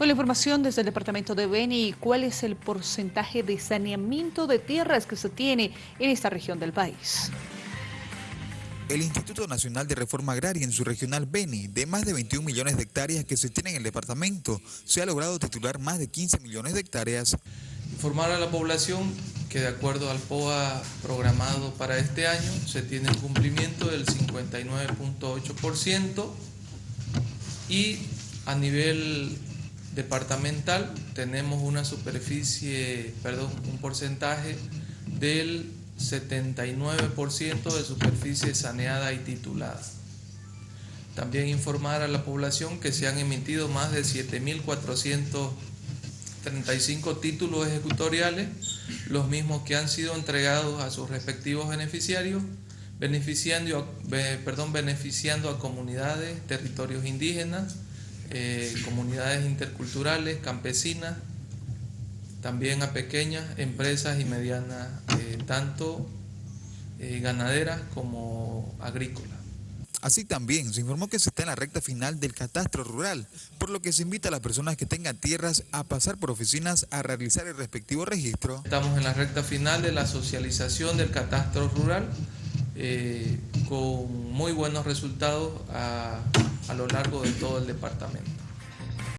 Con la información desde el departamento de Beni, ¿cuál es el porcentaje de saneamiento de tierras que se tiene en esta región del país? El Instituto Nacional de Reforma Agraria en su regional Beni, de más de 21 millones de hectáreas que se tienen en el departamento, se ha logrado titular más de 15 millones de hectáreas. Informar a la población que de acuerdo al POA programado para este año se tiene un cumplimiento del 59.8% y a nivel departamental tenemos una superficie, perdón, un porcentaje del 79% de superficie saneada y titulada. También informar a la población que se han emitido más de 7.435 títulos ejecutoriales, los mismos que han sido entregados a sus respectivos beneficiarios, beneficiando, perdón, beneficiando a comunidades, territorios indígenas, eh, comunidades interculturales, campesinas, también a pequeñas empresas y medianas, eh, tanto eh, ganaderas como agrícolas. Así también se informó que se está en la recta final del catastro rural, por lo que se invita a las personas que tengan tierras a pasar por oficinas a realizar el respectivo registro. Estamos en la recta final de la socialización del catastro rural, eh, con muy buenos resultados a, a lo largo de todo el departamento.